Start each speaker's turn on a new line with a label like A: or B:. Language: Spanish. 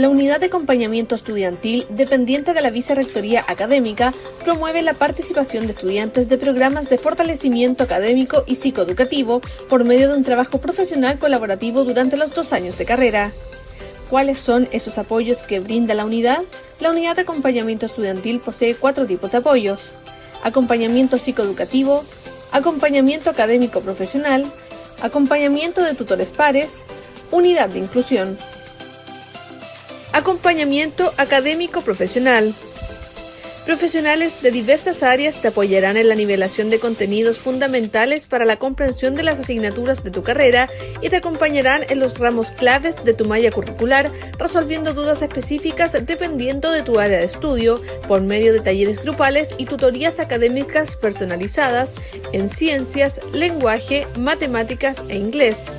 A: La unidad de acompañamiento estudiantil, dependiente de la Vicerrectoría Académica, promueve la participación de estudiantes de programas de fortalecimiento académico y psicoeducativo por medio de un trabajo profesional colaborativo durante los dos años de carrera. ¿Cuáles son esos apoyos que brinda la unidad? La unidad de acompañamiento estudiantil posee cuatro tipos de apoyos. Acompañamiento psicoeducativo, acompañamiento académico profesional, acompañamiento de tutores pares, unidad de inclusión. Acompañamiento académico profesional. Profesionales de diversas áreas te apoyarán en la nivelación de contenidos fundamentales para la comprensión de las asignaturas de tu carrera y te acompañarán en los ramos claves de tu malla curricular, resolviendo dudas específicas dependiendo de tu área de estudio, por medio de talleres grupales y tutorías académicas personalizadas en ciencias, lenguaje, matemáticas e inglés.